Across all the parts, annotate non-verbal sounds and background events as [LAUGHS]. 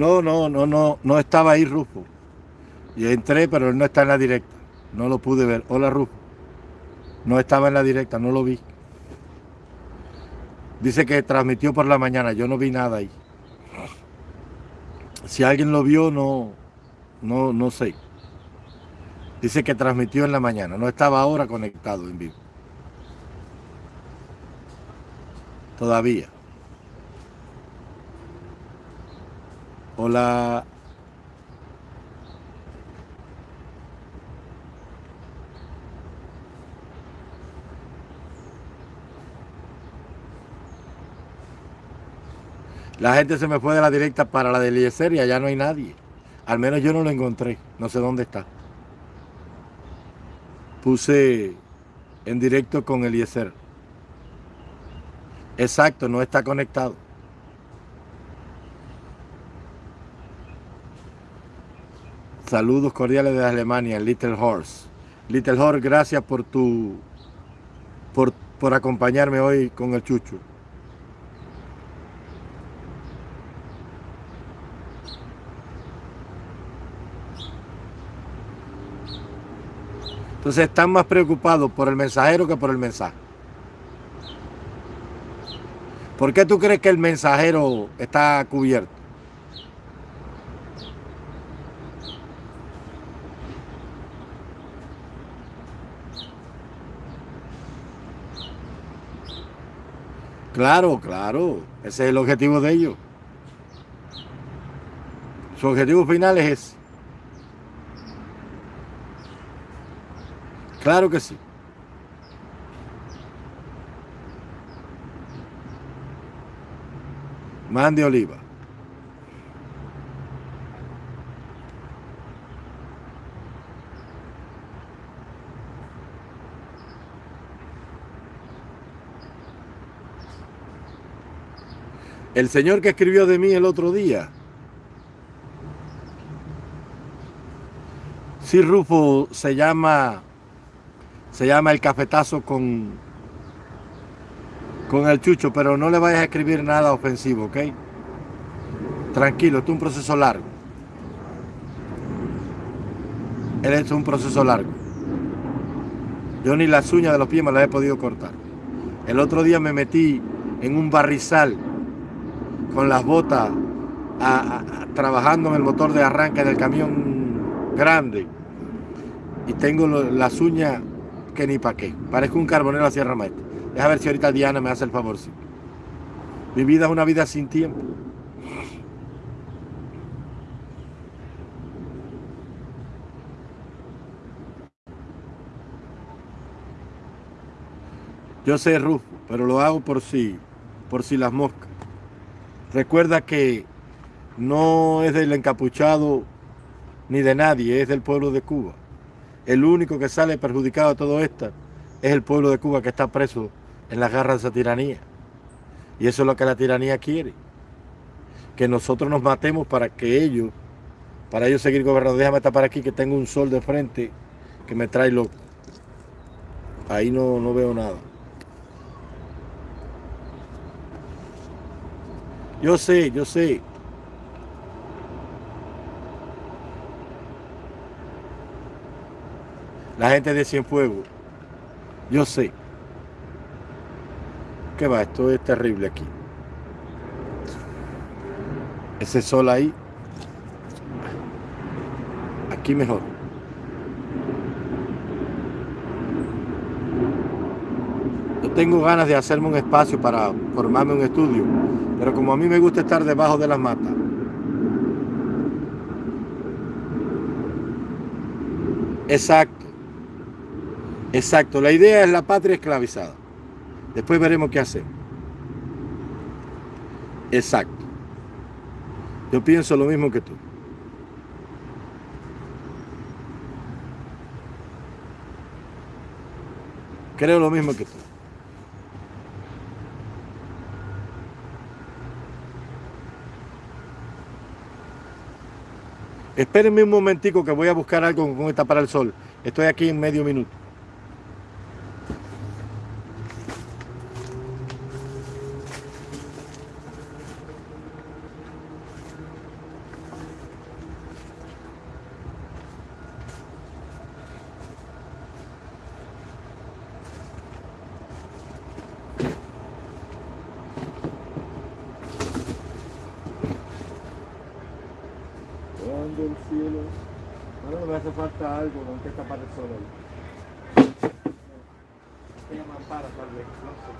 No, no, no, no, no estaba ahí Rufo. Y entré, pero él no está en la directa. No lo pude ver. Hola Rufo. No estaba en la directa, no lo vi. Dice que transmitió por la mañana, yo no vi nada ahí. Si alguien lo vio, no, no, no sé. Dice que transmitió en la mañana, no estaba ahora conectado en vivo. Todavía. Hola. La gente se me fue de la directa para la de Eliezer y allá no hay nadie. Al menos yo no lo encontré. No sé dónde está. Puse en directo con Eliezer. Exacto, no está conectado. Saludos cordiales de Alemania, Little Horse. Little Horse, gracias por tu por, por acompañarme hoy con el chucho. Entonces están más preocupados por el mensajero que por el mensaje. ¿Por qué tú crees que el mensajero está cubierto? Claro, claro. Ese es el objetivo de ellos. Su objetivo final es ese. Claro que sí. Mande oliva. El señor que escribió de mí el otro día. Sí, Rufo se llama se llama El Cafetazo con, con el Chucho, pero no le vayas a escribir nada ofensivo, ¿ok? Tranquilo, esto es un proceso largo. Él es un proceso largo. Yo ni las uñas de los pies me las he podido cortar. El otro día me metí en un barrizal con las botas trabajando en el motor de arranque del camión grande y tengo las uñas que ni para qué. Parezco un carbonero a Sierra Maestra. Deja ver si ahorita Diana me hace el favor. Sí. Mi vida es una vida sin tiempo. Yo sé Rufo, pero lo hago por si, por si las moscas. Recuerda que no es del encapuchado ni de nadie, es del pueblo de Cuba. El único que sale perjudicado de todo esto es el pueblo de Cuba que está preso en las garras de esa tiranía. Y eso es lo que la tiranía quiere. Que nosotros nos matemos para que ellos, para ellos seguir gobernando. Déjame tapar aquí que tengo un sol de frente que me trae loco. Ahí no, no veo nada. Yo sé, yo sé. La gente de Cienfuegos, yo sé. ¿Qué va? Esto es terrible aquí. Ese sol ahí. Aquí mejor. Tengo ganas de hacerme un espacio para formarme un estudio, pero como a mí me gusta estar debajo de las matas, Exacto. Exacto, la idea es la patria esclavizada. Después veremos qué hacer. Exacto. Yo pienso lo mismo que tú. Creo lo mismo que tú. Espérenme un momentico que voy a buscar algo con esta para el sol. Estoy aquí en medio minuto. del cielo. Bueno, me hace falta algo, aunque esta parte solo ahí. Ella mampara tal vez, no sé.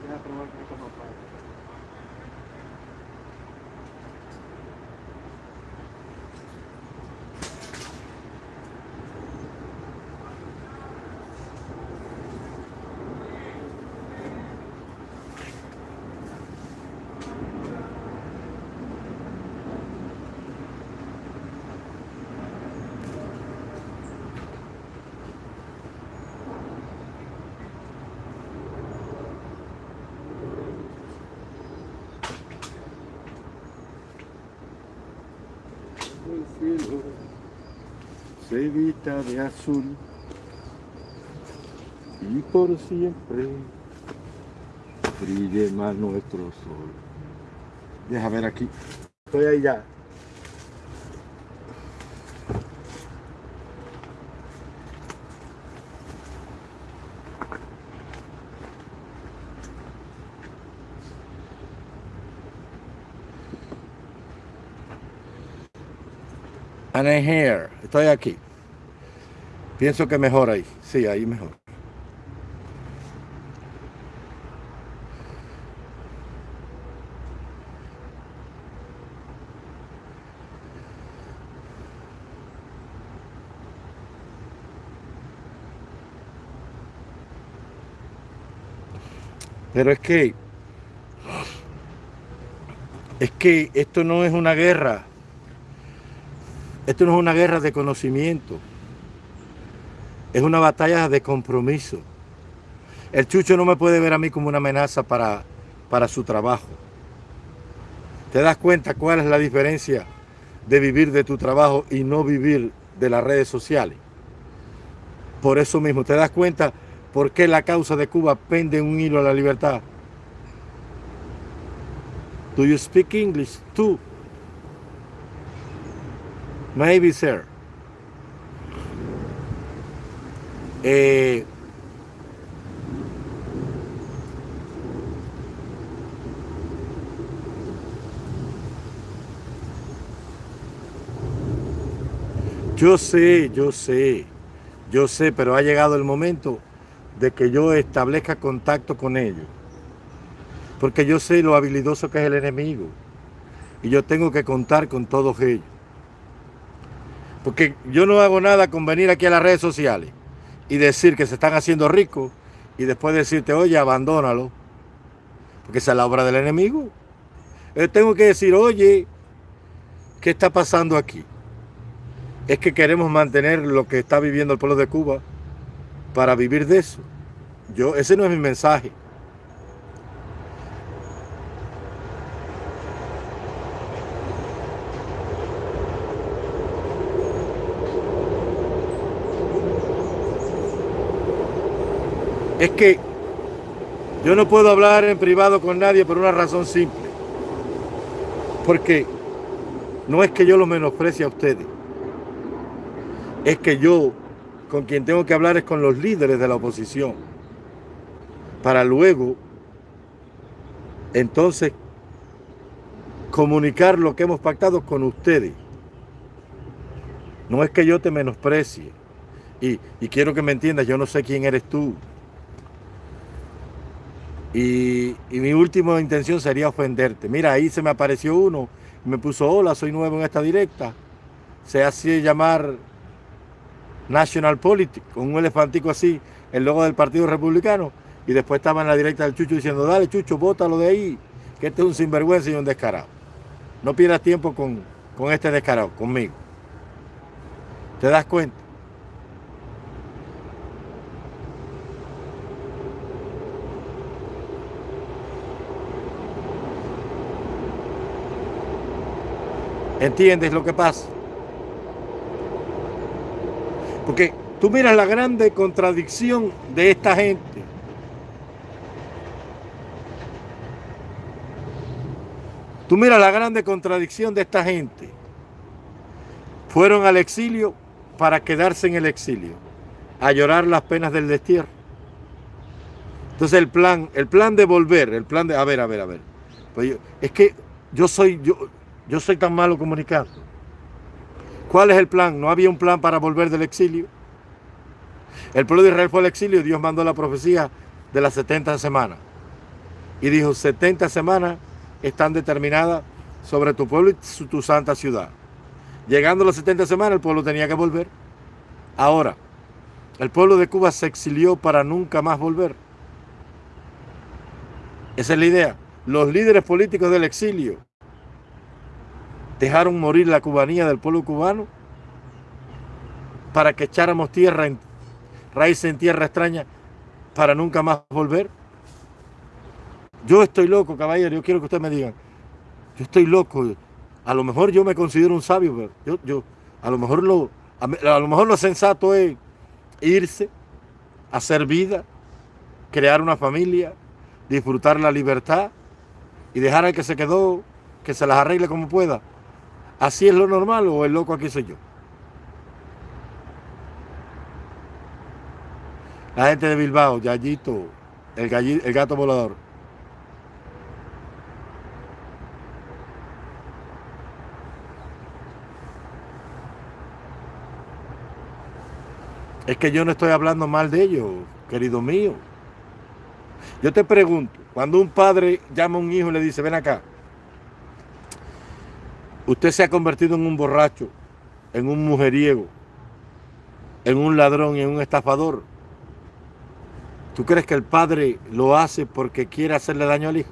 Voy a probar con esta mampara. el cielo se de azul y por siempre brille más nuestro sol. Deja ver aquí. Estoy ahí ya. And I'm here. Estoy aquí. Pienso que mejor ahí. Sí, ahí mejor. Pero es que es que esto no es una guerra esto no es una guerra de conocimiento. Es una batalla de compromiso. El chucho no me puede ver a mí como una amenaza para, para su trabajo. ¿Te das cuenta cuál es la diferencia de vivir de tu trabajo y no vivir de las redes sociales? Por eso mismo, ¿te das cuenta por qué la causa de Cuba pende un hilo a la libertad? Do you speak English? Tú. Maybe, sir. Eh, yo sé, yo sé, yo sé, pero ha llegado el momento de que yo establezca contacto con ellos. Porque yo sé lo habilidoso que es el enemigo. Y yo tengo que contar con todos ellos. Porque yo no hago nada con venir aquí a las redes sociales y decir que se están haciendo ricos y después decirte, oye, abandónalo. Porque esa es la obra del enemigo. Yo tengo que decir, oye, ¿qué está pasando aquí? Es que queremos mantener lo que está viviendo el pueblo de Cuba para vivir de eso. Yo, ese no es mi mensaje. Es que yo no puedo hablar en privado con nadie por una razón simple. Porque no es que yo lo menosprecie a ustedes. Es que yo con quien tengo que hablar es con los líderes de la oposición. Para luego, entonces, comunicar lo que hemos pactado con ustedes. No es que yo te menosprecie. Y, y quiero que me entiendas, yo no sé quién eres tú. Y, mi última intención sería ofenderte. Mira, ahí se me apareció uno me puso, hola, soy nuevo en esta directa. Se hace llamar National Politics, con un elefantico así, el logo del Partido Republicano. Y después estaba en la directa del Chucho diciendo, dale Chucho, bótalo de ahí, que este es un sinvergüenza y un descarado. No pierdas tiempo con, con este descarado, conmigo. ¿Te das cuenta? ¿Entiendes lo que pasa? Porque tú miras la grande contradicción de esta gente. Tú miras la grande contradicción de esta gente. Fueron al exilio para quedarse en el exilio, a llorar las penas del destierro. Entonces el plan, el plan de volver, el plan de, a ver, a ver, a ver. Pues es que yo soy, yo, yo soy tan malo comunicando. ¿Cuál es el plan? No había un plan para volver del exilio. El pueblo de Israel fue al exilio Dios mandó la profecía de las 70 semanas. Y dijo, 70 semanas están determinadas sobre tu pueblo y tu santa ciudad. Llegando las 70 semanas, el pueblo tenía que volver. Ahora, el pueblo de Cuba se exilió para nunca más volver. Esa es la idea. Los líderes políticos del exilio dejaron morir la cubanía del pueblo cubano para que echáramos tierra en, raíz en tierra extraña para nunca más volver. Yo estoy loco, caballero, yo quiero que ustedes me digan, yo estoy loco, a lo mejor yo me considero un sabio, pero yo, yo a lo mejor lo, a, lo mejor lo sensato es irse, hacer vida, crear una familia, disfrutar la libertad y dejar al que se quedó que se las arregle como pueda. ¿Así es lo normal o el loco aquí soy yo? La gente de Bilbao, Yayito, el, el gato volador. Es que yo no estoy hablando mal de ellos, querido mío. Yo te pregunto, cuando un padre llama a un hijo y le dice, ven acá, usted se ha convertido en un borracho, en un mujeriego, en un ladrón en un estafador. ¿Tú crees que el padre lo hace porque quiere hacerle daño al hijo?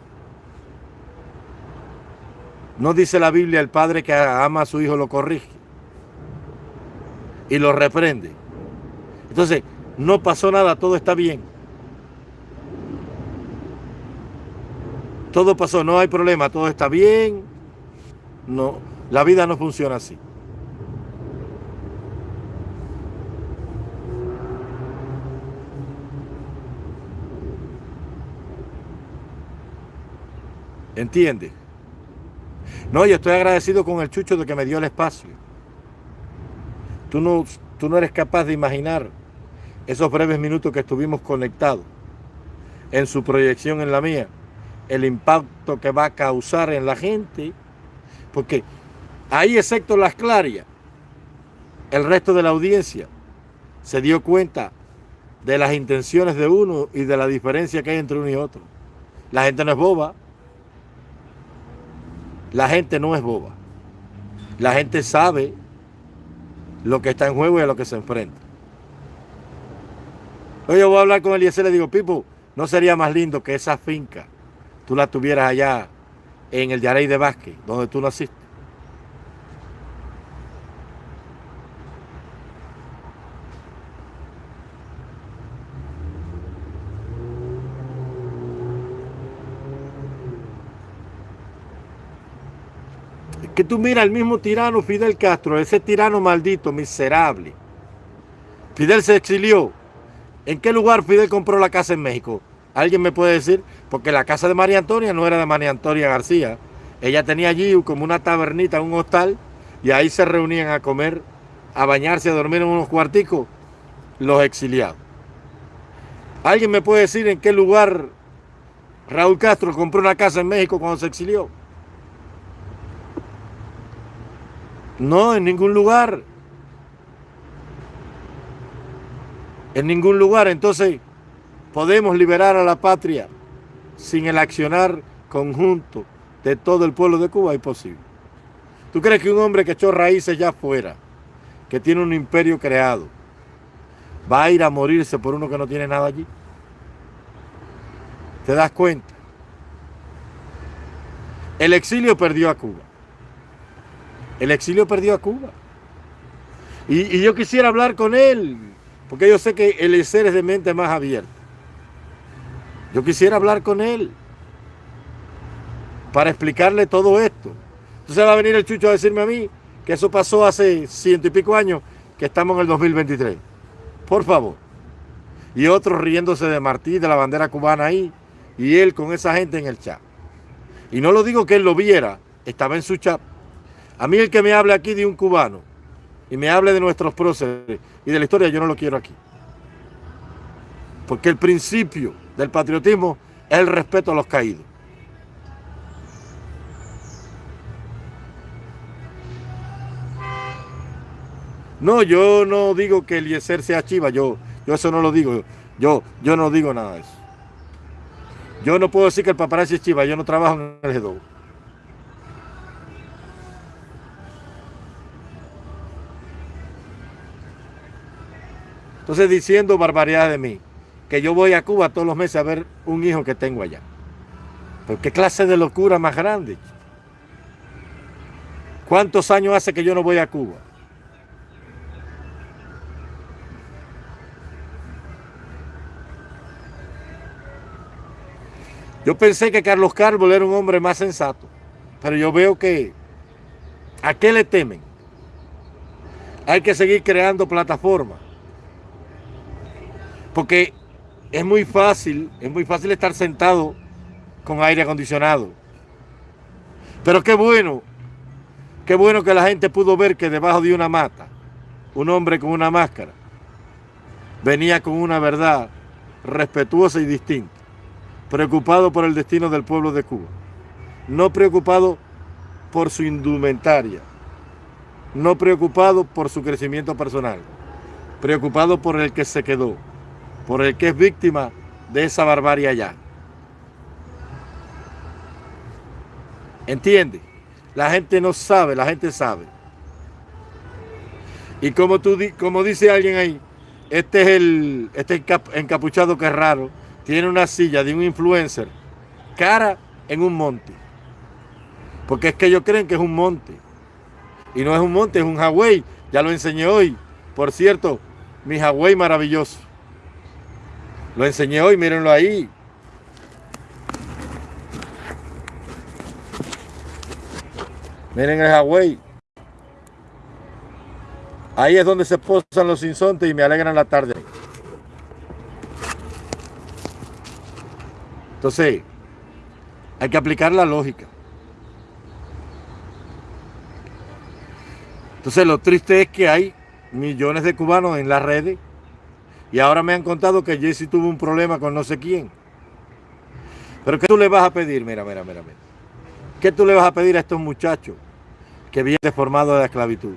No dice la Biblia el padre que ama a su hijo lo corrige y lo reprende. Entonces, no pasó nada, todo está bien. Todo pasó, no hay problema, todo está bien. No, la vida no funciona así. ¿Entiende? No, yo estoy agradecido con el chucho de que me dio el espacio. Tú no, tú no eres capaz de imaginar esos breves minutos que estuvimos conectados en su proyección en la mía, el impacto que va a causar en la gente, porque ahí excepto las clarias, el resto de la audiencia se dio cuenta de las intenciones de uno y de la diferencia que hay entre uno y otro. La gente no es boba, la gente no es boba. La gente sabe lo que está en juego y a lo que se enfrenta. Hoy yo voy a hablar con él y le digo, Pipo, ¿no sería más lindo que esa finca tú la tuvieras allá en el Yarey de Vázquez, donde tú naciste? Que tú miras al mismo tirano Fidel Castro, ese tirano maldito, miserable. Fidel se exilió. ¿En qué lugar Fidel compró la casa en México? ¿Alguien me puede decir? Porque la casa de María Antonia no era de María Antonia García. Ella tenía allí como una tabernita, un hostal, y ahí se reunían a comer, a bañarse, a dormir en unos cuarticos los exiliados. ¿Alguien me puede decir en qué lugar Raúl Castro compró una casa en México cuando se exilió? No, en ningún lugar. En ningún lugar. Entonces, podemos liberar a la patria sin el accionar conjunto de todo el pueblo de Cuba. Es posible. ¿Tú crees que un hombre que echó raíces ya afuera, que tiene un imperio creado, va a ir a morirse por uno que no tiene nada allí? ¿Te das cuenta? El exilio perdió a Cuba. El exilio perdió a Cuba. Y, yo quisiera hablar con él, porque yo sé que el ser es de mente más abierta. Yo quisiera hablar con él para explicarle todo esto. Entonces va a venir el chucho a decirme a mí que eso pasó hace ciento y pico años, que estamos en el 2023. Por favor. Y otros riéndose de Martí, de la bandera cubana ahí, y él con esa gente en el chat. Y no lo digo que él lo viera, estaba en su chat. A mí el que me hable aquí de un cubano y me hable de nuestros próceres y de la historia, yo no lo quiero aquí. Porque el principio del patriotismo es el respeto a los caídos. No, yo no digo que Eliezer sea chiva, yo, yo eso no lo digo, yo, yo no digo nada de eso. Yo no puedo decir que el paparazzi es chiva, yo no trabajo en el G2. Entonces diciendo barbaridad de mí, que yo voy a Cuba todos los meses a ver un hijo que tengo allá. Pero qué clase de locura más grande. ¿Cuántos años hace que yo no voy a Cuba? Yo pensé que Carlos Cárbola era un hombre más sensato, pero yo veo que ¿a qué le temen? Hay que seguir creando plataformas porque es muy fácil, es muy fácil estar sentado con aire acondicionado. Pero qué bueno, qué bueno que la gente pudo ver que debajo de una mata, un hombre con una máscara, venía con una verdad respetuosa y distinta, preocupado por el destino del pueblo de Cuba, no preocupado por su indumentaria, no preocupado por su crecimiento personal, preocupado por el que se quedó, por el que es víctima de esa barbarie allá. ¿Entiende? La gente no sabe, la gente sabe. Y como, tú, como dice alguien ahí, este es el este encapuchado que es raro, tiene una silla de un influencer, cara en un monte. Porque es que ellos creen que es un monte. Y no es un monte, es un Hawái. Ya lo enseñé hoy. Por cierto, mi Hawái maravilloso. Lo enseñé hoy, mírenlo ahí. Miren el Hawái. Ahí es donde se posan los insontes y me alegran la tarde. Entonces, hay que aplicar la lógica. Entonces, lo triste es que hay millones de cubanos en las redes y ahora me han contado que Jesse tuvo un problema con no sé quién. Pero ¿qué tú le vas a pedir? Mira, mira, mira, mira. ¿Qué tú le vas a pedir a estos muchachos que vienen deformados de la esclavitud?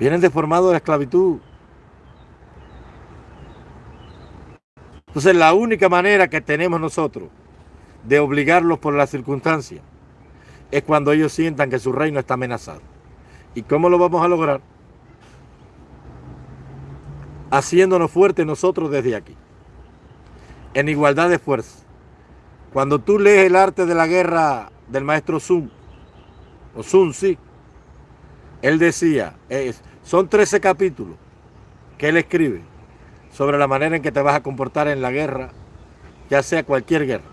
Vienen deformados de la esclavitud. Entonces la única manera que tenemos nosotros de obligarlos por las circunstancias es cuando ellos sientan que su reino está amenazado. ¿Y cómo lo vamos a lograr? Haciéndonos fuertes nosotros desde aquí, en igualdad de fuerza. Cuando tú lees el arte de la guerra del maestro Sun, o Sun, sí, él decía, son 13 capítulos que él escribe sobre la manera en que te vas a comportar en la guerra, ya sea cualquier guerra.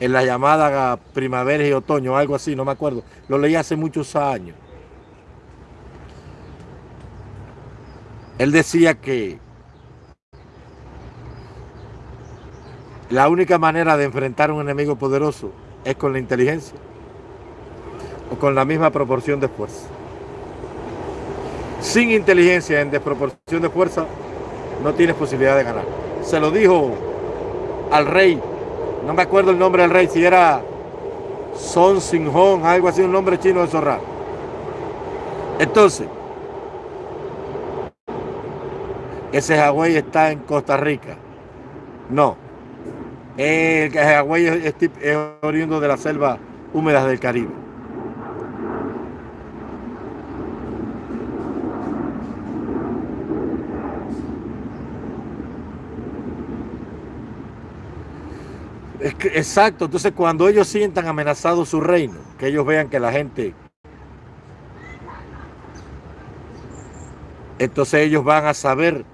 En la llamada primavera y otoño, algo así, no me acuerdo. Lo leí hace muchos años. Él decía que la única manera de enfrentar a un enemigo poderoso es con la inteligencia o con la misma proporción de fuerza. Sin inteligencia en desproporción de fuerza no tienes posibilidad de ganar. Se lo dijo al rey, no me acuerdo el nombre del rey, si era Son Sin Hong, algo así, un nombre chino de Zorra. Entonces, ese Hawái está en Costa Rica. No. El Hawái es, oriundo de la selva húmedas del Caribe. exacto, entonces cuando ellos sientan amenazado su reino, que ellos vean que la gente entonces ellos van a saber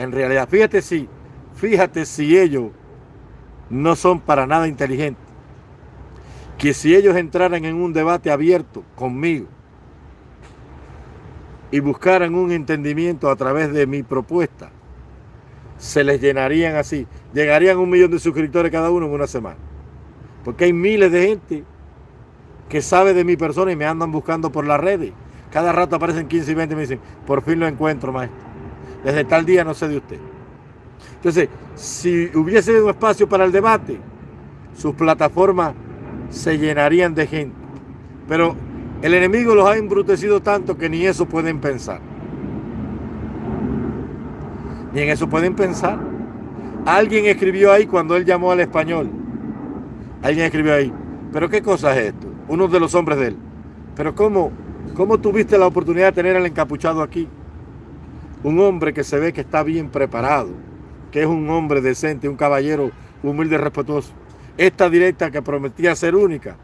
en realidad. Fíjate si, fíjate si ellos no son para nada inteligentes. Que si ellos entraran en un debate abierto conmigo y buscaran un entendimiento a través de mi propuesta, se les llenarían así. Llegarían un millón de suscriptores cada uno en una semana. Porque hay miles de gente que sabe de mi persona y me andan buscando por las redes. Cada rato aparecen 15 y 20 y me dicen, por fin lo encuentro, maestro. Desde tal día no sé de usted. Entonces, si hubiese un espacio para el debate, sus plataformas se llenarían de gente. Pero El enemigo los ha embrutecido tanto que ni eso pueden pensar. Ni en eso pueden pensar. Alguien escribió ahí cuando él llamó al español. Alguien escribió ahí. ¿Pero qué cosa es esto? Uno de los hombres de él. ¿Pero cómo, cómo tuviste la oportunidad de tener al encapuchado aquí? Un hombre que se ve que está bien preparado, que es un hombre decente, un caballero humilde y respetuoso. Esta directa que prometía ser única,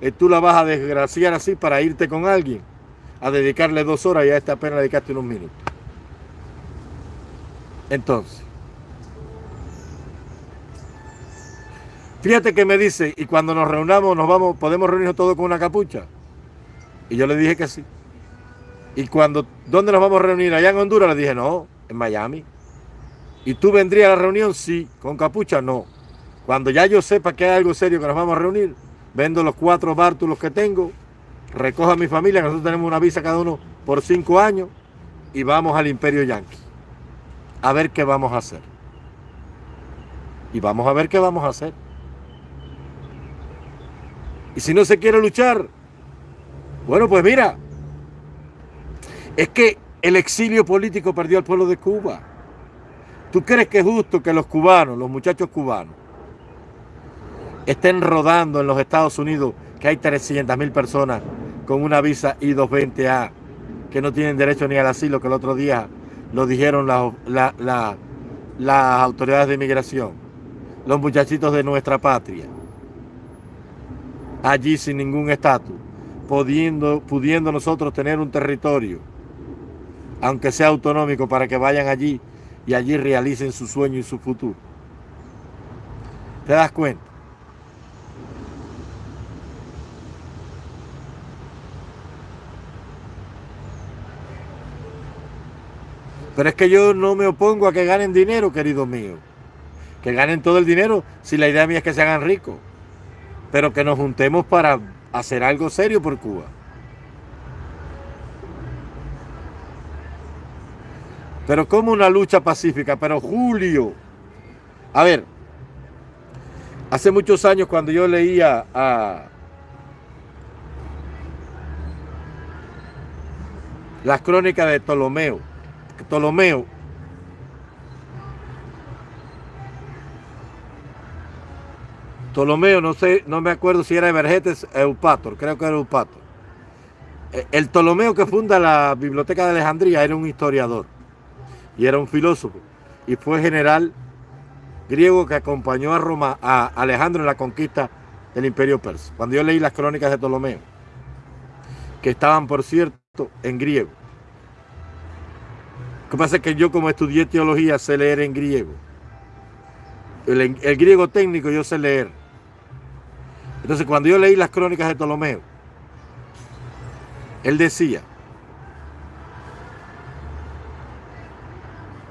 eh, tú la vas a desgraciar así para irte con alguien, a dedicarle dos horas y a esta apenas dedicaste unos minutos. Entonces, fíjate que me dice, y cuando nos reunamos, nos vamos, podemos reunirnos todos con una capucha. Y yo le dije que sí. Y cuando, ¿dónde nos vamos a reunir? Allá en Honduras, le dije, no, en Miami. ¿Y tú vendrías a la reunión? Sí. ¿Con capucha? No. Cuando ya yo sepa que hay algo serio que nos vamos a reunir, vendo los cuatro bártulos que tengo, recojo a mi familia, nosotros tenemos una visa cada uno por cinco años, y vamos al Imperio Yankee a ver qué vamos a hacer. Y vamos a ver qué vamos a hacer. Y si no se quiere luchar, bueno, pues mira, es que el exilio político perdió al pueblo de Cuba. ¿Tú crees que es justo que los cubanos, los muchachos cubanos, estén rodando en los Estados Unidos, que hay 300 mil personas con una visa I-220A, que no tienen derecho ni al asilo, que el otro día lo dijeron las autoridades de inmigración, los muchachitos de nuestra patria, allí sin ningún estatus, pudiendo, pudiendo nosotros tener un territorio, aunque sea autonómico, para que vayan allí y allí realicen su sueño y su futuro. ¿Te das cuenta? Pero es que yo no me opongo a que ganen dinero, querido mío. Que ganen todo el dinero si la idea mía es que se hagan ricos. Pero que nos juntemos para hacer algo serio por Cuba. Pero como una lucha pacífica, pero Julio. A ver, hace muchos años cuando yo leía a las crónicas de Ptolomeo, Ptolomeo. Ptolomeo, no sé, no me acuerdo si era Evergetes Eupator, creo que era Eupator. Eh, el Ptolomeo que funda la Biblioteca de Alejandría era un historiador y era un filósofo y fue general griego que acompañó a Roma, a Alejandro en la conquista del imperio persa. Cuando yo leí las crónicas de Ptolomeo, que estaban por cierto en griego, lo que pasa es que yo como estudié teología sé leer en griego. El, griego técnico yo sé leer. Entonces cuando yo leí las crónicas de Ptolomeo, él decía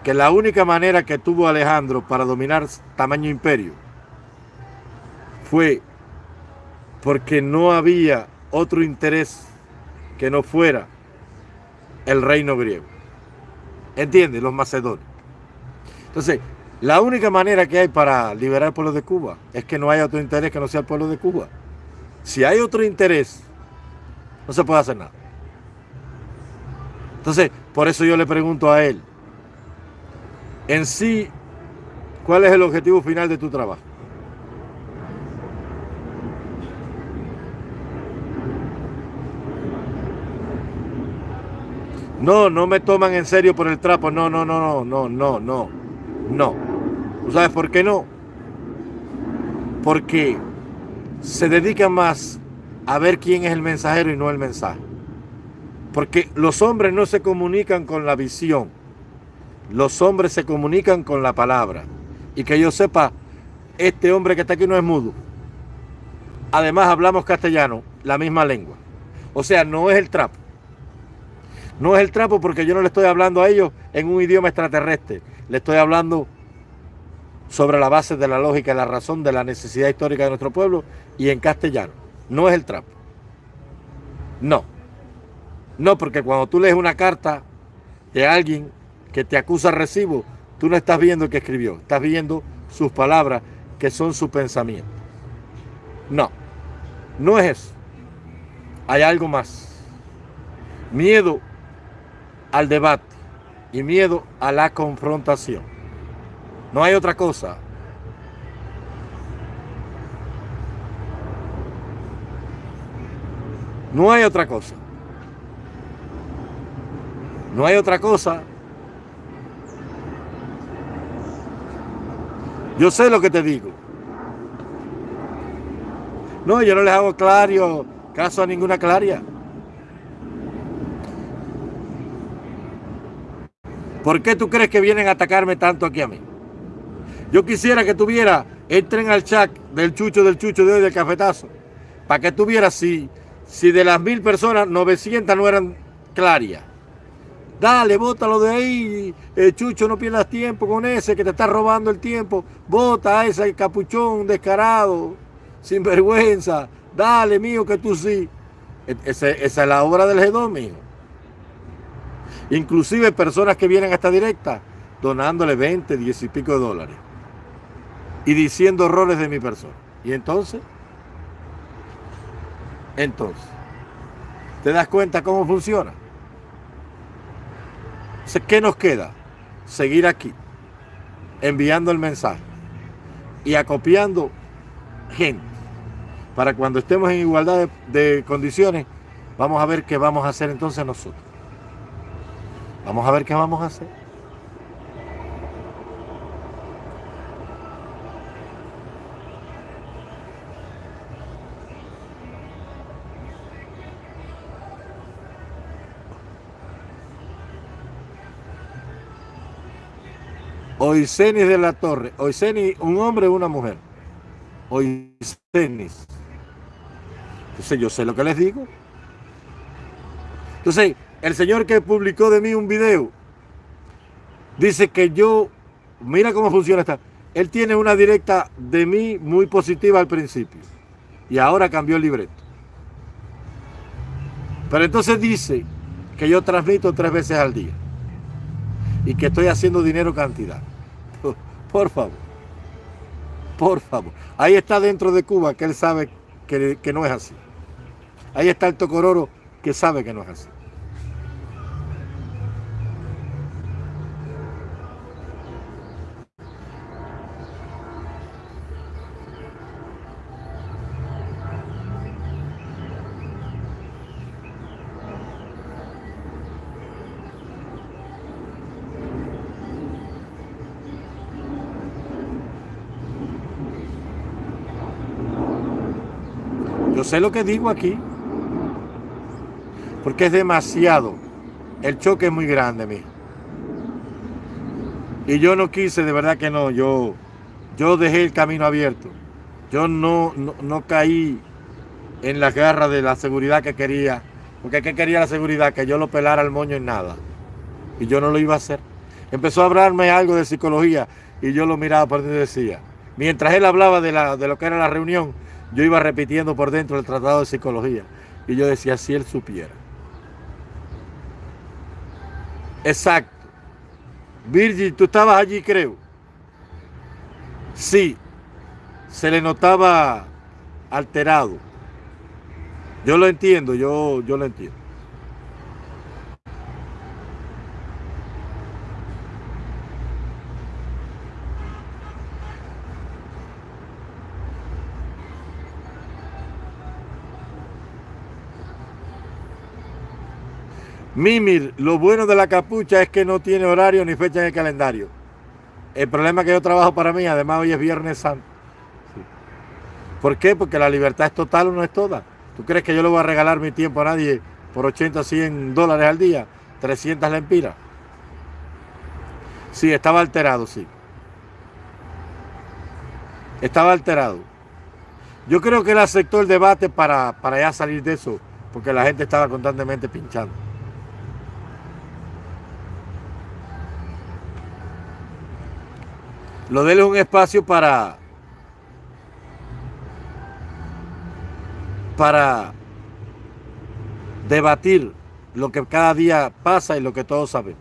que la única manera que tuvo Alejandro para dominar tamaño imperio fue porque no había otro interés que no fuera el reino griego. ¿Entiendes? Los macedonios. Entonces, la única manera que hay para liberar al pueblo de Cuba es que no haya otro interés que no sea el pueblo de Cuba. Si hay otro interés, no se puede hacer nada. Entonces, por eso yo le pregunto a él, en sí, ¿cuál es el objetivo final de tu trabajo? No, no me toman en serio por el trapo. No, no, no, no, no, no, no. No. ¿Tú sabes por qué no? Porque se dedican más a ver quién es el mensajero y no el mensaje. Porque los hombres no se comunican con la visión. Los hombres se comunican con la palabra. Y que yo sepa, este hombre que está aquí no es mudo. Además hablamos castellano, la misma lengua. O sea, no es el trapo. No es el trapo porque yo no le estoy hablando a ellos en un idioma extraterrestre. Le estoy hablando sobre la base de la lógica la razón de la necesidad histórica de nuestro pueblo y en castellano. No es el trapo. No. No, porque cuando tú lees una carta de alguien que te acusa recibo, tú no estás viendo que escribió, estás viendo sus palabras que son su pensamiento. No, no es eso. hay algo más. Miedo al debate y miedo a la confrontación. No hay otra cosa. No hay otra cosa. No hay otra cosa. Yo sé lo que te digo. No, yo no les hago claro caso a ninguna claria. ¿Por qué tú crees que vienen a atacarme tanto aquí a mí? Yo quisiera que tuviera, entren al chat del chucho del chucho de hoy del cafetazo, para que tuviera si si de las mil personas, 900 no eran clarias. Dale, bótalo de ahí, eh, Chucho, no pierdas tiempo con ese que te está robando el tiempo. Bota a ese capuchón descarado, sin vergüenza. Dale, mío, que tú sí. E, esa, es la obra del G2, mío. Inclusive personas que vienen a esta directa donándole 20, 10 y pico de dólares. Y diciendo errores de mi persona. Y entonces... Entonces, ¿te das cuenta cómo funciona? ¿Qué nos queda? Seguir aquí, enviando el mensaje y acopiando gente. Para cuando estemos en igualdad de, de condiciones, vamos a ver qué vamos a hacer entonces nosotros. Vamos a ver qué vamos a hacer. Oisenis de la Torre. Oisenis, un hombre o una mujer. Oisenis. Entonces yo sé lo que les digo. Entonces, el señor que publicó de mí un video dice que yo, mira cómo funciona esta. Él tiene una directa de mí muy positiva al principio. Y ahora cambió el libreto. Pero entonces dice que yo transmito tres veces al día. Y que estoy haciendo dinero cantidad. [LAUGHS] Por favor. Por favor. Ahí está dentro de Cuba que él sabe que, no es así. Ahí está el Tocororo que sabe que no es así. Sé lo que digo aquí. Porque es demasiado. El choque es muy grande, mijo. Y yo no quise, de verdad que no. Yo, yo dejé el camino abierto. Yo no, no, caí en las garras de la seguridad que quería. Porque ¿qué quería la seguridad? Que yo lo pelara al moño en nada. Y yo no lo iba a hacer. Empezó a hablarme algo de psicología y yo lo miraba por y decía. Mientras él hablaba de, la, de lo que era la reunión, yo iba repitiendo por dentro el tratado de psicología. Y yo decía, si él supiera. Exacto. Virgil, tú estabas allí, creo. Sí. Se le notaba alterado. Yo lo entiendo, yo, yo lo entiendo. Mimir, lo bueno de la capucha es que no tiene horario ni fecha en el calendario. El problema es que yo trabajo para mí, además hoy es Viernes Santo. ¿Por qué? Porque la libertad es total o no es toda. ¿Tú crees que yo le voy a regalar mi tiempo a nadie por 80 o 100 dólares al día? 300 lempiras. Sí, estaba alterado, sí. Estaba alterado. Yo creo que él aceptó el debate para, para ya salir de eso, porque la gente estaba constantemente pinchando. Lo de un espacio para para debatir lo que cada día pasa y lo que todos saben.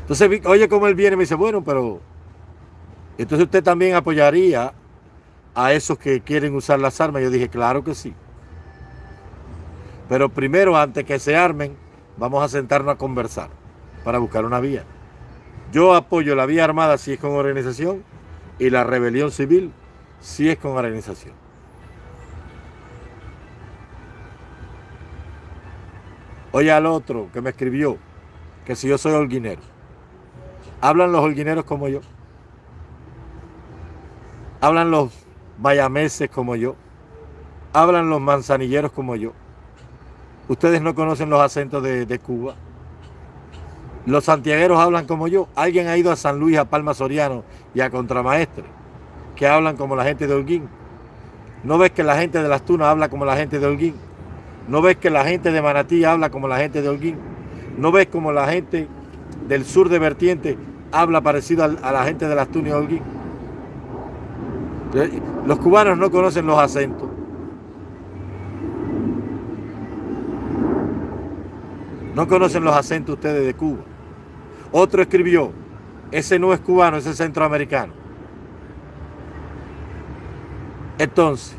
Entonces, oye cómo él viene y me dice, bueno, pero entonces usted también apoyaría a esos que quieren usar las armas. Yo dije, claro que sí. Pero primero, antes que se armen, vamos a sentarnos a conversar para buscar una vía. Yo apoyo la vía armada si es con organización y la rebelión civil si es con organización. Oye al otro que me escribió que si yo soy holguinero. ¿Hablan los holguineros como yo? ¿Hablan los bayameses como yo? ¿Hablan los manzanilleros como yo? ¿Ustedes no conocen los acentos de, de Cuba? Los santiagueros hablan como yo. Alguien ha ido a San Luis, a Palma Soriano y a Contramaestre, que hablan como la gente de Holguín. ¿No ves que la gente de Las Tunas habla como la gente de Holguín? ¿No ves que la gente de Manatí habla como la gente de Holguín? ¿No ves como la gente del sur de Vertiente habla parecido a la gente de Las Tunas y Holguín? Los cubanos no conocen los acentos. No conocen los acentos ustedes de Cuba. Otro escribió, ese no es cubano, ese es centroamericano. Entonces,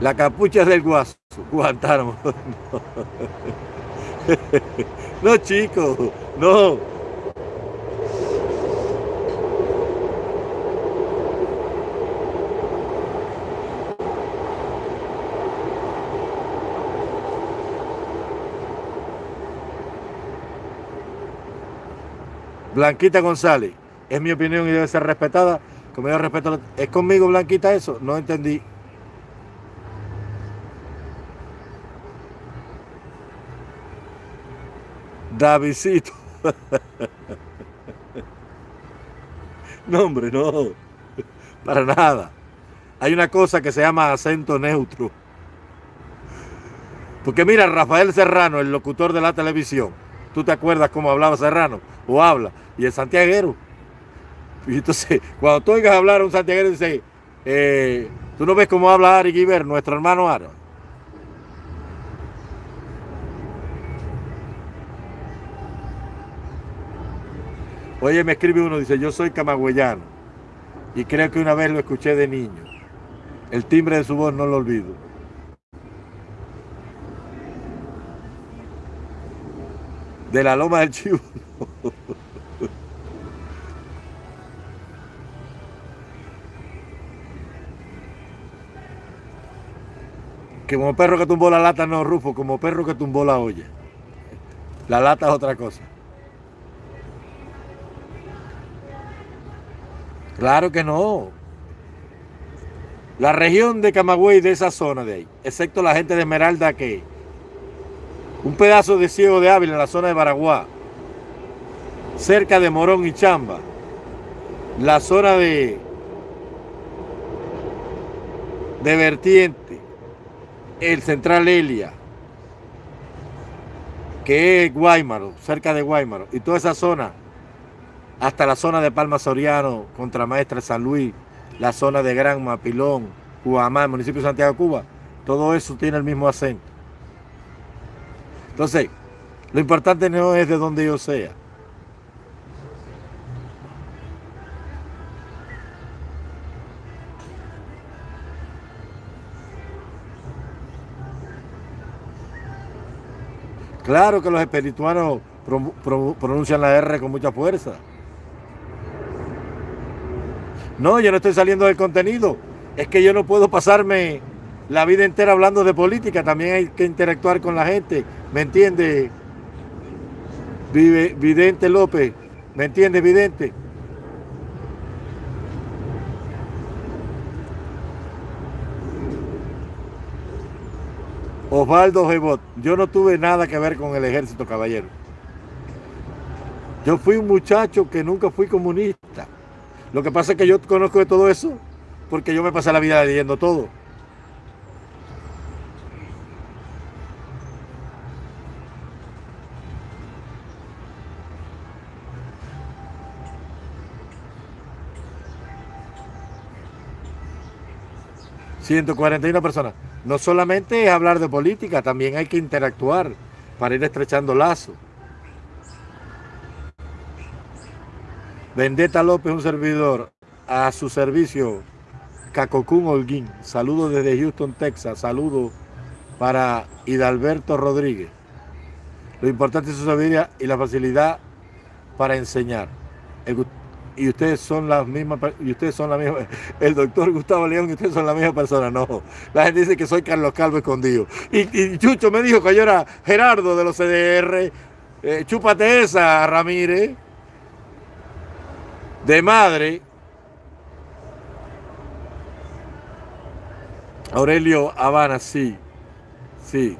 la capucha del guaso, [LAUGHS] Guantánamo. [LAUGHS] no, chicos, no. Blanquita González, es mi opinión y debe ser respetada. Como yo respeto, ¿es conmigo Blanquita eso? No entendí. Davidito. [LAUGHS] no, hombre, no. Para nada. Hay una cosa que se llama acento neutro. Porque mira, Rafael Serrano, el locutor de la televisión, ¿tú te acuerdas cómo hablaba Serrano? O habla y el santiaguero. Y entonces, cuando tú oigas hablar a un santiaguero, dice, eh, tú no ves cómo habla Ari Giver, nuestro hermano Ari. Oye, me escribe uno, dice, yo soy camagüeyano y creo que una vez lo escuché de niño. El timbre de su voz no lo olvido. De la loma del chivo. Que como perro que tumbó la lata no, Rufo, como perro que tumbó la olla. La lata es otra cosa. Claro que no. La región de Camagüey, de esa zona de ahí, excepto la gente de Esmeralda que un pedazo de ciego de Ávila en la zona de Baraguá, cerca de Morón y Chamba, la zona de, de Vertiente, el Central Elia, que es Guaymaro, cerca de Guaymaro, y toda esa zona, hasta la zona de Palma Soriano, Contramaestre San Luis, la zona de Gran Mapilón, Cuamá, el municipio de Santiago, Cuba, todo eso tiene el mismo acento. Entonces, lo importante no es de donde yo sea, Claro que los espirituanos pronuncian la R con mucha fuerza. No, yo no estoy saliendo del contenido. Es que yo no puedo pasarme la vida entera hablando de política. También hay que interactuar con la gente. ¿Me entiende? Vidente López. ¿Me entiende, Vidente? Osvaldo Gebot, yo no tuve nada que ver con el ejército, caballero. Yo fui un muchacho que nunca fui comunista. Lo que pasa es que yo conozco de todo eso porque yo me pasé la vida leyendo todo. ...141 personas. No solamente es hablar de política, también hay que interactuar para ir estrechando lazos. Vendetta López, un servidor, a su servicio, Cacocún Holguín. Saludos desde Houston, Texas. Saludos para Hidalberto Rodríguez. Lo importante es su sabiduría y la facilidad para enseñar. Y ustedes son las mismas, y ustedes son la misma, [LAUGHS] el doctor Gustavo León y ustedes son la misma persona. No, la gente dice que soy Carlos Calvo escondido. Y, Chucho me dijo que yo era Gerardo de los CDR. Eh, chúpate esa, Ramírez. De madre. Aurelio Habana, sí. Sí.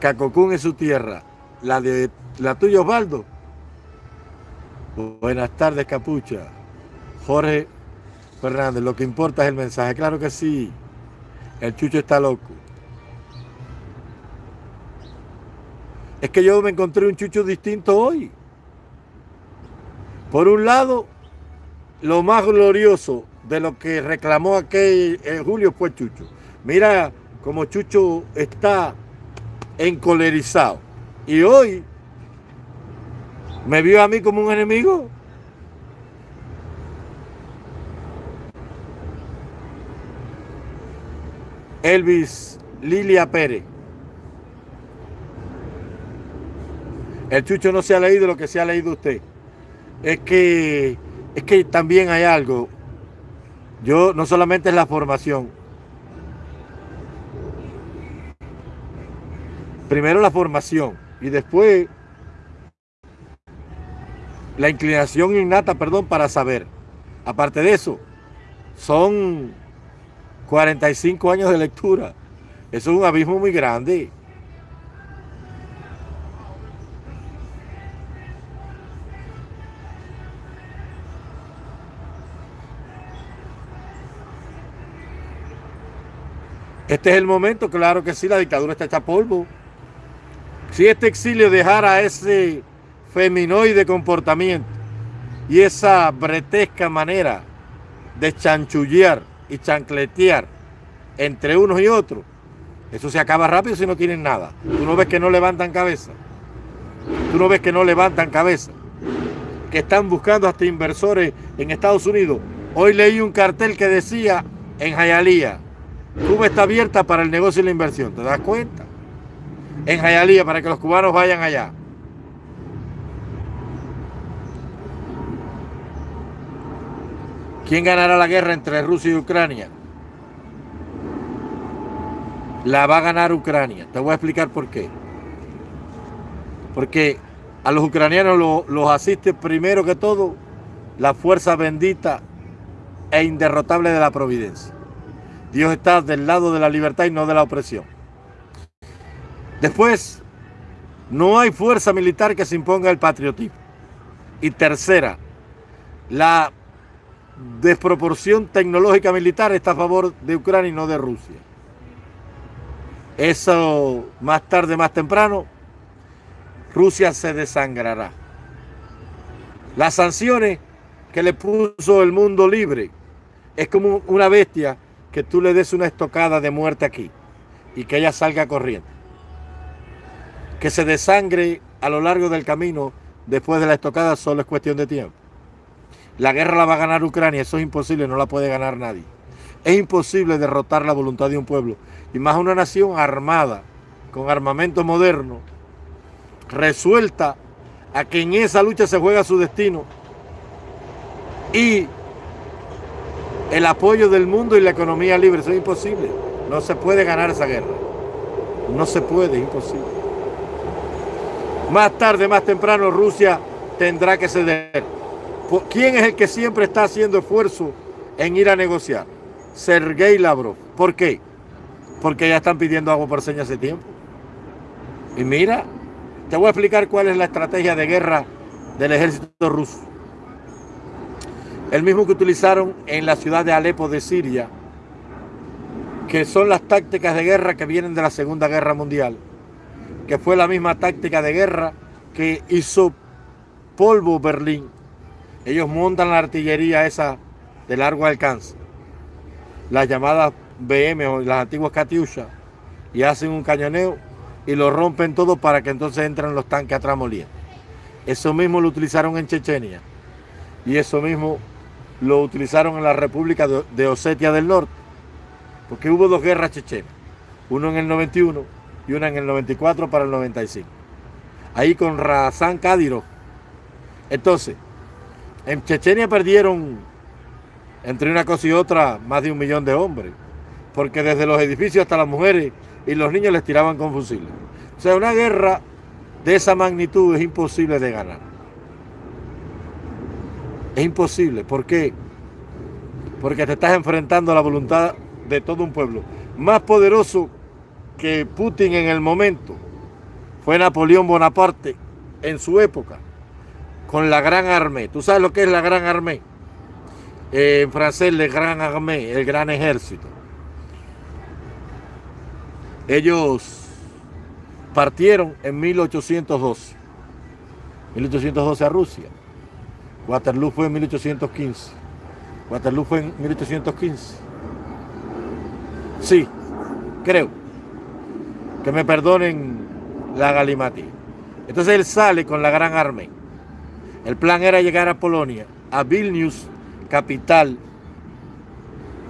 Cacocún es su tierra. La de la tuya, Osvaldo. Buenas tardes, Capucha. Jorge Fernández, lo que importa es el mensaje. Claro que sí. El chucho está loco. Es que yo me encontré un chucho distinto hoy. Por un lado, lo más glorioso de lo que reclamó aquel en Julio fue Chucho. Mira cómo Chucho está encolerizado. Y hoy me vio a mí como un enemigo. Elvis Lilia Pérez. El Chucho no se ha leído lo que se ha leído usted. Es que, es que también hay algo. Yo no solamente es la formación. Primero la formación y después la inclinación innata, perdón, para saber. Aparte de eso, son 45 años de lectura. Eso es un abismo muy grande. Este es el momento, claro que sí, la dictadura está hecha polvo. Si este exilio dejara ese feminoide comportamiento y esa bretesca manera de chanchullear y chancletear entre unos y otros, eso se acaba rápido si no tienen nada. Tú no ves que no levantan cabeza. Tú no ves que no levantan cabeza. Que están buscando hasta inversores en Estados Unidos. Hoy leí un cartel que decía en Jayalía, Cuba está abierta para el negocio y la inversión. ¿Te das cuenta? En Jayalía, para que los cubanos vayan allá. ¿Quién ganará la guerra entre Rusia y Ucrania? La va a ganar Ucrania. Te voy a explicar por qué. Porque a los ucranianos los asiste primero que todo la fuerza bendita e inderrotable de la providencia. Dios está del lado de la libertad y no de la opresión. Después, no hay fuerza militar que se imponga el patriotismo. Y tercera, la desproporción tecnológica militar está a favor de Ucrania y no de Rusia. Eso más tarde, más temprano, Rusia se desangrará. Las sanciones que le puso el mundo libre es como una bestia que tú le des una estocada de muerte aquí y que ella salga corriendo. Que se desangre a lo largo del camino después de la estocada solo es cuestión de tiempo. La guerra la va a ganar Ucrania, eso es imposible, no la puede ganar nadie. Es imposible derrotar la voluntad de un pueblo, y más una nación armada, con armamento moderno, resuelta a que en esa lucha se juega su destino y el apoyo del mundo y la economía libre. Eso es imposible. No se puede ganar esa guerra. No se puede, es imposible. Más tarde, más temprano, Rusia tendrá que ceder. ¿Quién es el que siempre está haciendo esfuerzo en ir a negociar? Sergei Lavrov. ¿Por qué? Porque ya están pidiendo agua por señas hace tiempo. Y mira, te voy a explicar cuál es la estrategia de guerra del ejército ruso. El mismo que utilizaron en la ciudad de Alepo de Siria, que son las tácticas de guerra que vienen de la Segunda Guerra Mundial, que fue la misma táctica de guerra que hizo polvo Berlín ellos montan la artillería esa de largo alcance, las llamadas BM o las antiguas Katyusha, y hacen un cañoneo y lo rompen todo para que entonces entren los tanques a tramolía. Eso mismo lo utilizaron en Chechenia y eso mismo lo utilizaron en la República de Osetia del Norte, porque hubo dos guerras chechenas, uno en el 91 y una en el 94 para el 95. Ahí con Razán Kadyrov. Entonces, en Chechenia perdieron entre una cosa y otra más de un millón de hombres, porque desde los edificios hasta las mujeres y los niños les tiraban con fusiles. O sea, una guerra de esa magnitud es imposible de ganar. Es imposible. ¿Por qué? Porque te estás enfrentando a la voluntad de todo un pueblo. Más poderoso que Putin en el momento fue Napoleón Bonaparte en su época con la Gran Armée. ¿Tú sabes lo que es la Gran Armée? Eh, en francés, le Gran Armée, el Gran Ejército. Ellos partieron en 1812. 1812 a Rusia. Waterloo fue en 1815. Waterloo fue en 1815. Sí, creo. Que me perdonen la galimati. Entonces él sale con la gran armée. El plan era llegar a Polonia, a Vilnius, capital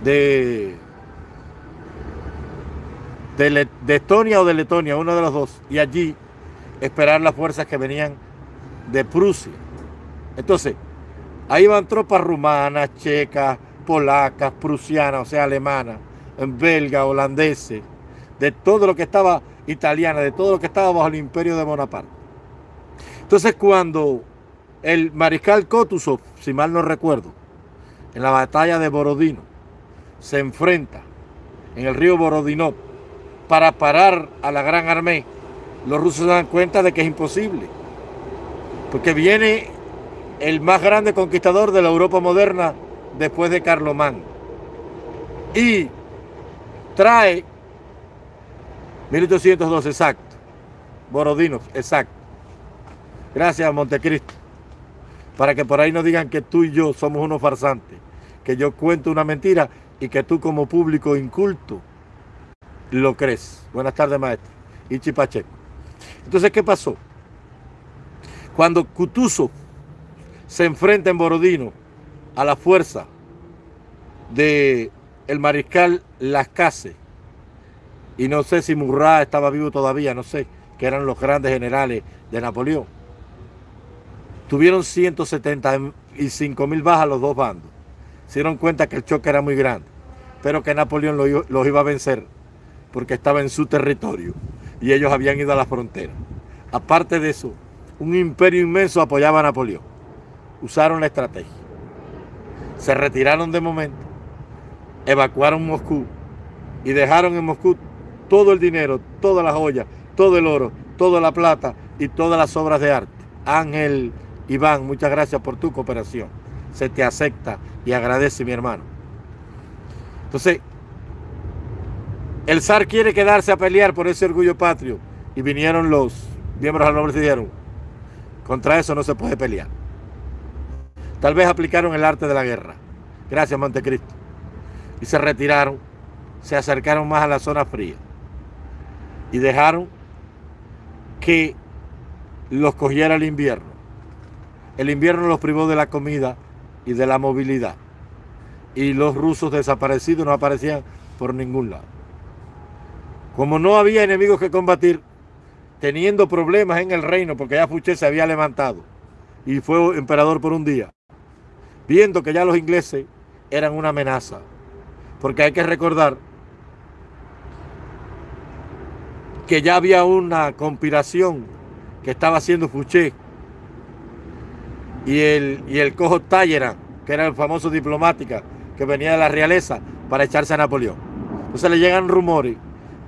de, de, Estonia o de Letonia, uno de los dos, y allí esperar las fuerzas que venían de Prusia. Entonces, ahí van tropas rumanas, checas, polacas, prusianas, o sea, alemanas, belgas, holandeses, de todo lo que estaba italiana, de todo lo que estaba bajo el imperio de Bonaparte. Entonces cuando el mariscal Kotuzov, si mal no recuerdo, en la batalla de Borodino, se enfrenta en el río Borodinov para parar a la Gran Armée, los rusos se dan cuenta de que es imposible. Porque viene el más grande conquistador de la Europa moderna después de Carlomán. Y trae 1812, exacto. Borodino, exacto. Gracias, Montecristo. Para que por ahí no digan que tú y yo somos unos farsantes. Que yo cuento una mentira y que tú como público inculto lo crees. Buenas tardes, maestro. Ichi Pacheco. Entonces, ¿qué pasó? Cuando Cutuso se enfrenta en Borodino a la fuerza de el mariscal Lascase, y no sé si Murat estaba vivo todavía, no sé, que eran los grandes generales de Napoleón. Tuvieron 175 mil bajas los dos bandos. Se dieron cuenta que el choque era muy grande, pero que Napoleón los iba a vencer porque estaba en su territorio y ellos habían ido a la frontera. Aparte de eso, un imperio inmenso apoyaba a Napoleón. Usaron la estrategia. Se retiraron de momento, evacuaron Moscú y dejaron en Moscú todo el dinero, todas las joyas, todo el oro, toda la plata y todas las obras de arte. Ángel Iván, muchas gracias por tu cooperación. Se te acepta y agradece mi hermano. Entonces, el zar quiere quedarse a pelear por ese orgullo patrio y vinieron los miembros del noble y dijeron, contra eso no se puede pelear. Tal vez aplicaron el arte de la guerra. Gracias, Montecristo. Y se retiraron, se acercaron más a la zona fría y dejaron que los cogiera el invierno. El invierno los privó de la comida y de la movilidad. Y los rusos desaparecidos no aparecían por ningún lado. Como no había enemigos que combatir, teniendo problemas en el reino, porque ya Fouché se había levantado y fue emperador por un día, viendo que ya los ingleses eran una amenaza. Porque hay que recordar que ya había una conspiración que estaba haciendo Fouché y el, y el cojo Talleyrand, que era el famoso diplomática que venía de la realeza para echarse a Napoleón. Entonces le llegan rumores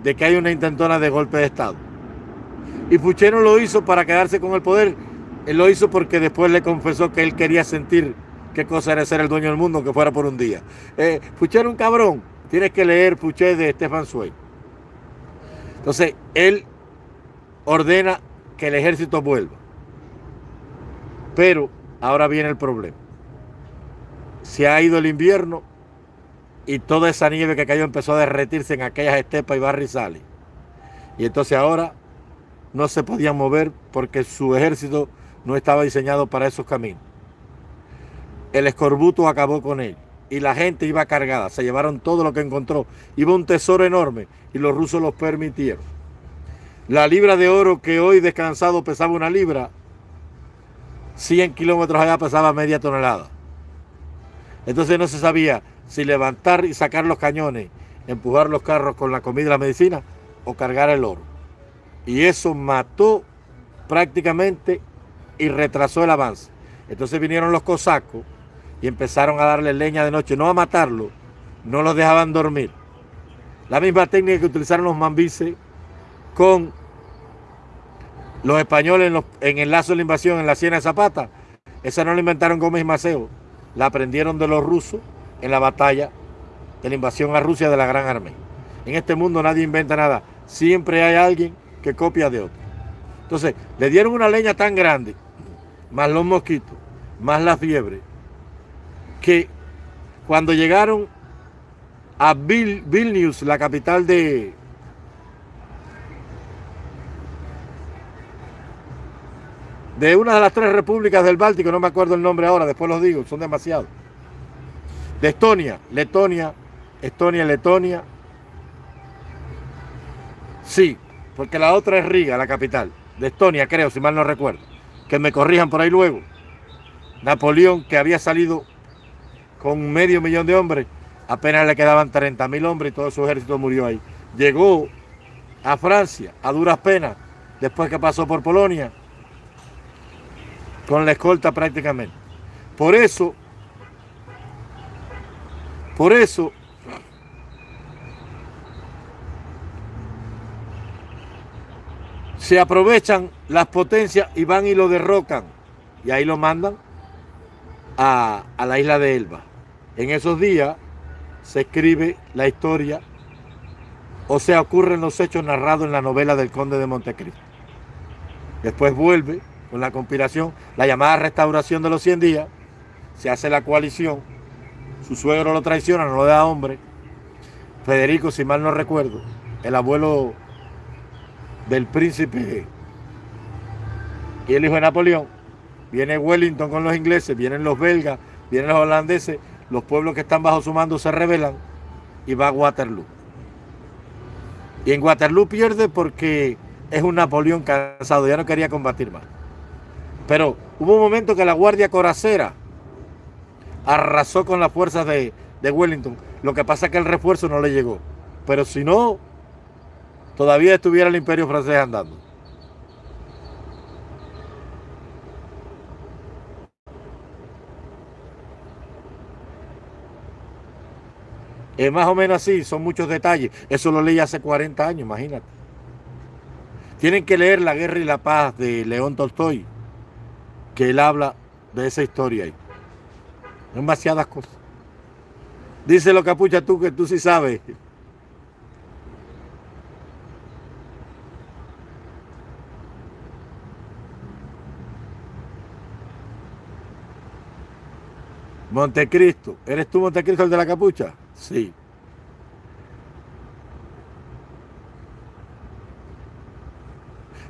de que hay una intentona de golpe de Estado. Y Fouché no lo hizo para quedarse con el poder, él lo hizo porque después le confesó que él quería sentir qué cosa era ser el dueño del mundo, que fuera por un día. Eh, era un cabrón, tienes que leer Fouché de Stefan Zweig. Entonces, él ordena que el ejército vuelva. Pero ahora viene el problema. Se ha ido el invierno y toda esa nieve que cayó empezó a derretirse en aquellas estepas y barrizales. Y entonces ahora no se podían mover porque su ejército no estaba diseñado para esos caminos. el escorbuto acabó con él y la gente iba cargada, se llevaron todo lo que encontró. Iba un tesoro enorme y los rusos los permitieron. La libra de oro que hoy descansado pesaba una libra, 100 kilómetros allá pesaba media tonelada. Entonces no se sabía si levantar y sacar los cañones, empujar los carros con la comida y la medicina o cargar el oro. Y eso mató prácticamente y retrasó el avance. Entonces vinieron los cosacos y empezaron a darle leña de noche, no a matarlo, no los dejaban dormir. La misma técnica que utilizaron los mambises con los españoles en, el lazo de la invasión en la Siena de Zapata, esa no la inventaron Gómez y Maceo, la aprendieron de los rusos en la batalla de la invasión a Rusia de la Gran Armée. En este mundo nadie inventa nada, siempre hay alguien que copia de otro. Entonces, le dieron una leña tan grande, más los mosquitos, más la fiebre, que cuando llegaron a Vilnius, la capital de, de una de las tres repúblicas del Báltico, no me acuerdo el nombre ahora, después los digo, son demasiados. De Estonia, Letonia, Estonia, Letonia. Sí, porque la otra es Riga, la capital. De Estonia, creo, si mal no recuerdo. Que me corrijan por ahí luego. Napoleón, que había salido con medio millón de hombres, apenas le quedaban 30 mil hombres y todo su ejército murió ahí. Llegó a Francia a duras penas, después que pasó por Polonia, con la escolta prácticamente. Por eso, por eso, se aprovechan las potencias y van y lo derrocan. Y ahí lo mandan a, a la isla de Elba. En esos días se escribe la historia, o sea, ocurren los hechos narrados en la novela del Conde de Montecristo. Después vuelve con la conspiración, la llamada restauración de los 100 días, se hace la coalición, su suegro lo traiciona, no lo da hombre. Federico, si mal no recuerdo, el abuelo del príncipe y el hijo de Napoleón, viene Wellington con los ingleses, vienen los belgas, vienen los holandeses, los pueblos que están bajo su mando se rebelan y va a Waterloo. Y en Waterloo pierde porque es un Napoleón cansado, ya no quería combatir más. Pero hubo un momento que la Guardia Coracera arrasó con las fuerzas de, Wellington. Lo que pasa es que el refuerzo no le llegó. Pero si no, todavía estuviera el imperio francés andando. Es más o menos así, son muchos detalles. Eso lo leí hace 40 años, imagínate. Tienen que leer La Guerra y la Paz de León Tolstoy, que él habla de esa historia ahí. Demasiadas cosas. Dice lo capucha tú que tú sí sabes. Montecristo. ¿Eres tú Montecristo el de la capucha? Sí.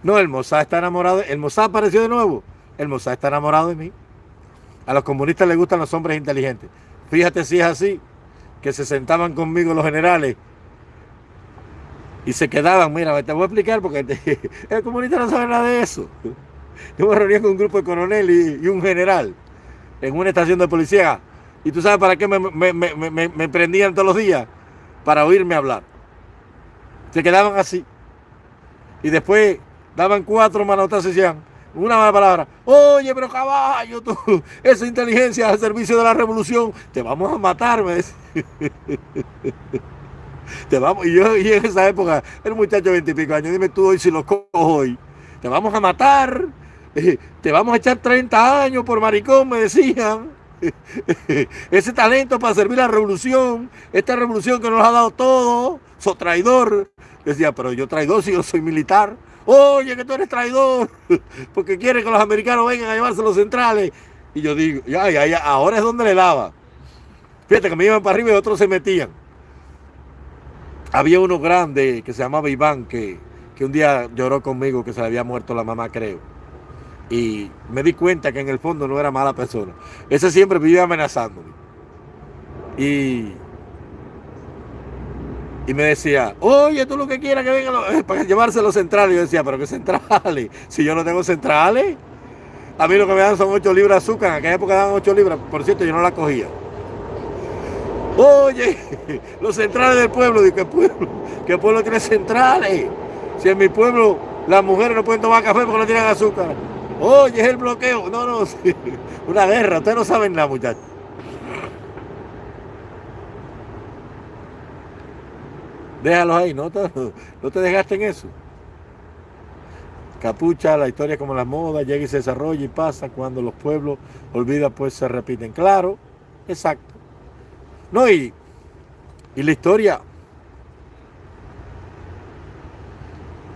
No, el Mossad está enamorado. El Mossad apareció de nuevo. El Mossad está enamorado de mí. A los comunistas les gustan los hombres inteligentes. Fíjate si es así, que se sentaban conmigo los generales y se quedaban. Mira, te voy a explicar porque [LAUGHS] el comunista no sabe nada de eso. Yo me reuní con un grupo de coronel y un general en una estación de policía ¿Y tú sabes para qué me, prendían todos los días? Para oírme hablar. Se quedaban así. Y después daban cuatro manotas y decían una mala palabra. Oye, pero caballo, tú, [LAUGHS] esa inteligencia al servicio de la revolución, te vamos a matar, me [LAUGHS] Te vamos, y yo y en esa época, un muchacho de veintipico años, dime tú hoy si lo cojo hoy. Te vamos a matar, te vamos a echar 30 años por maricón, me decían. [LAUGHS] Ese talento para servir a la revolución, esta revolución que nos ha dado todo, so traidor. Decía, pero yo traidor si yo soy militar. Oye, que tú eres traidor, [LAUGHS] porque quiere que los americanos vengan a llevarse los centrales. Y yo digo, ya, ya, ya, ahora es donde le daba. Fíjate que me iban para arriba y otros se metían. Había uno grande que se llamaba Iván, que, que un día lloró conmigo que se le había muerto la mamá, creo. Y me di cuenta que en el fondo no era mala persona. Ese siempre vivía amenazándome. Y, y me decía, oye, tú lo que quieras que venga [LAUGHS] para llevarse los centrales. Yo decía, pero ¿qué centrales? Si yo no tengo centrales. A mí lo que me dan son 8 libras de azúcar. En aquella época daban 8 libras. Por cierto, yo no la cogía. Oye, [LAUGHS] los centrales del pueblo. ¿qué pueblo? ¿Qué pueblo tiene centrales? Si en mi pueblo las mujeres no pueden tomar café porque no tienen azúcar. Oye, es el bloqueo. No, no, [LAUGHS] una guerra. Ustedes no saben nada, muchachos. Déjalos ahí, no te, [LAUGHS] no te dejaste en eso. Capucha, la historia como la moda, llega y se desarrolla y pasa. Cuando los pueblos olvidan, pues se repiten. Claro, exacto. No, y, y la historia,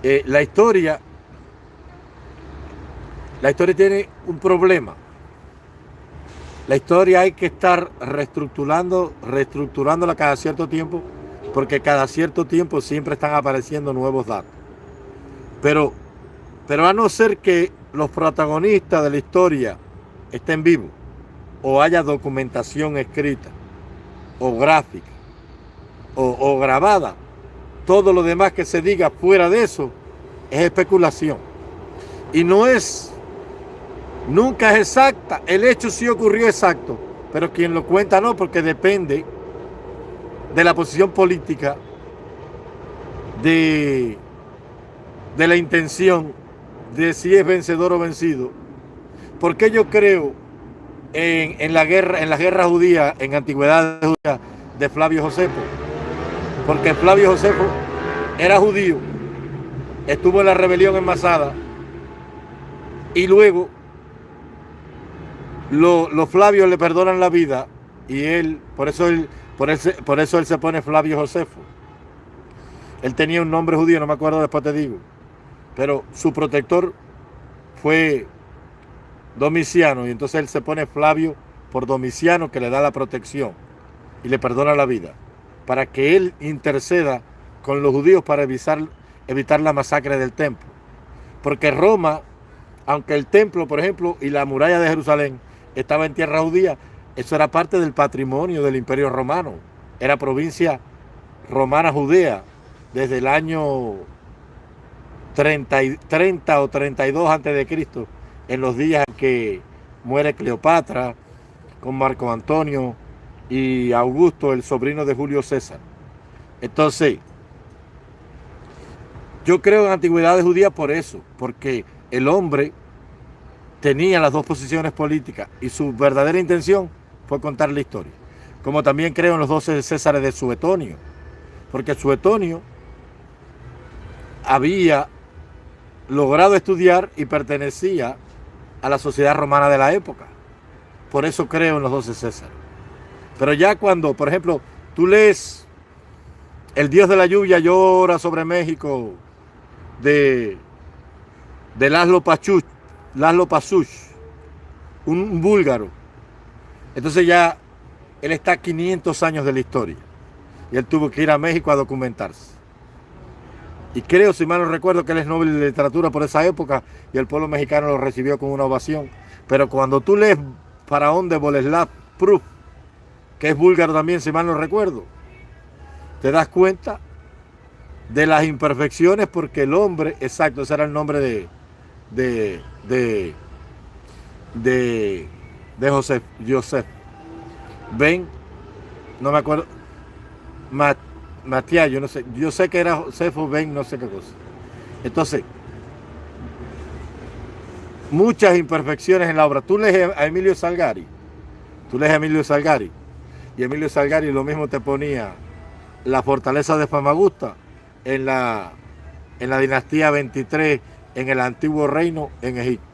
eh, la historia, la historia tiene un problema. La historia hay que estar reestructurando, reestructurándola cada cierto tiempo, porque cada cierto tiempo siempre están apareciendo nuevos datos. Pero, pero a no ser que los protagonistas de la historia estén vivos o haya documentación escrita, o gráfica o, grabada, todo lo demás que se diga fuera de eso es especulación. Y no es, nunca es exacta. El hecho sí ocurrió exacto, pero quien lo cuenta no, porque depende de la posición política, de, de la intención, de si es vencedor o vencido. Porque yo creo en, la guerra, en la guerra judía, en antigüedad judía de Flavio Josefo. Porque Flavio Josefo era judío, estuvo en la rebelión en Masada y luego los Flavios le perdonan la vida y él, por eso él, por, por eso él se pone Flavio Josefo. Él tenía un nombre judío, no me acuerdo, después te digo. Pero su protector fue Domiciano, y entonces él se pone Flavio por Domiciano que le da la protección y le perdona la vida, para que él interceda con los judíos para evitar, evitar la masacre del templo. Porque Roma, aunque el templo, por ejemplo, y la muralla de Jerusalén estaba en tierra judía, eso era parte del patrimonio del imperio romano. Era provincia romana judea desde el año 30, 30 o 32 antes de Cristo en los días que muere Cleopatra con Marco Antonio y Augusto, el sobrino de Julio César. Entonces, yo creo en antigüedades judías por eso, porque el hombre tenía las dos posiciones políticas y su verdadera intención fue contar la historia. Como también creo en los doce Césares de Suetonio, porque Suetonio había logrado estudiar y pertenecía a la sociedad romana de la época. Por eso creo en los doce César. Pero ya cuando, por ejemplo, tú lees El Dios de la lluvia llora sobre México de, de Laszlo Pachuch, un, búlgaro. Entonces ya él está 500 años de la historia. Y él tuvo que ir a México a documentarse. Y creo, si mal no recuerdo, que él es Nobel de Literatura por esa época y el pueblo mexicano lo recibió con una ovación. Pero cuando tú lees Faraón de Boleslav Proof, que es búlgaro también, si mal no recuerdo, te das cuenta de las imperfecciones porque el hombre, exacto, ese era el nombre de, de, de, de Joseph, Joseph. Ben, no me acuerdo, Mat, Matías, yo no sé, yo sé que era Josefo Ben, no sé qué cosa. Entonces, muchas imperfecciones en la obra. Tú lees a Emilio Salgari, tú lees a Emilio Salgari, y Emilio Salgari lo mismo te ponía la fortaleza de Famagusta en la, en la dinastía 23, en el antiguo reino en Egipto.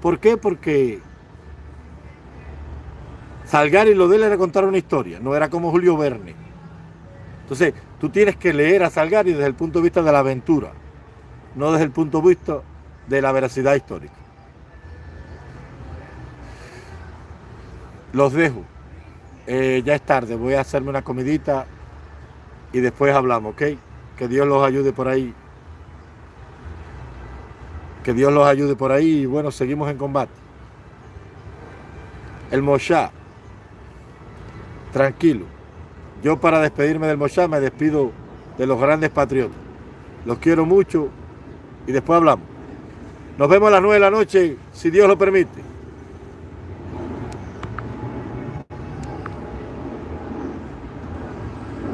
¿Por qué? Porque Salgari lo de él era contar una historia, no era como Julio Verne. Entonces, tú tienes que leer a Salgari desde el punto de vista de la aventura, no desde el punto de vista de la veracidad histórica. Los dejo. Eh, ya es tarde, voy a hacerme una comidita y después hablamos, ¿ok? Que Dios los ayude por ahí. Que Dios los ayude por ahí y bueno, seguimos en combate. El Moshá, tranquilo. Yo para despedirme del Moshá me despido de los grandes patriotas. Los quiero mucho y después hablamos. Nos vemos a las 9 de la noche, si Dios lo permite.